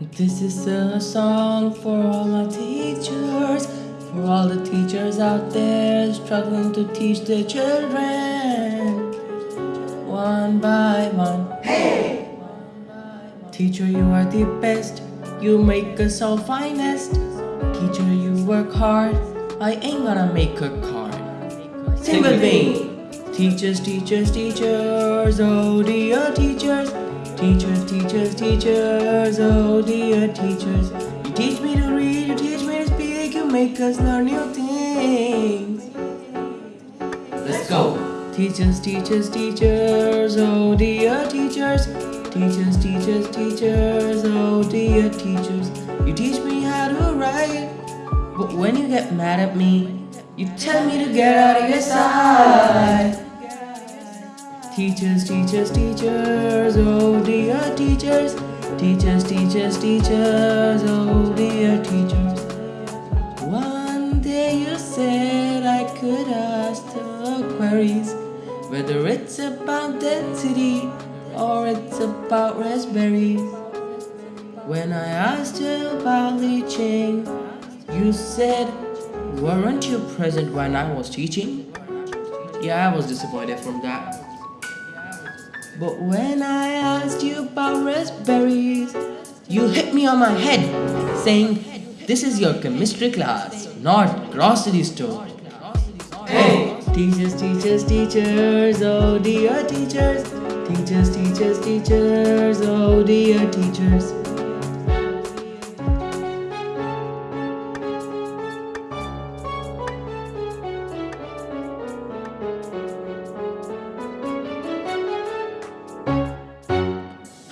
This is a song for all my teachers, for all the teachers out there struggling to teach their children. One by one. Hey! Teacher, you are the best. You make us all finest. Teacher, you work hard. I ain't gonna make a card. Sing with me. Teachers, teachers, teachers, oh dear teachers. Teachers, teachers, teachers, oh dear teachers. You teach me to read, you teach me to speak, you make us learn new things. Let's go. Teachers, teachers, teachers, oh dear teachers. Teachers, teachers, teachers, oh dear teachers. You teach me how to write, but when you get mad at me, you tell me to get out of your side. Teachers, teachers, teachers, oh dear teachers. Teachers, teachers, teachers, oh dear teachers. One day you said I could ask the queries, whether it's about density or it's about raspberries. When I asked you about leaching, you said, Weren't you present when I was teaching? Yeah, I was disappointed from that. But when I asked you about raspberries, you hit me on my head saying, This is your chemistry class, not grocery store. Hey! Teachers, teachers, teachers, oh dear teachers. Teachers, teachers, teachers, oh dear teachers.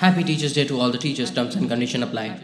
Happy Teachers Day to all the teachers. Terms and condition apply.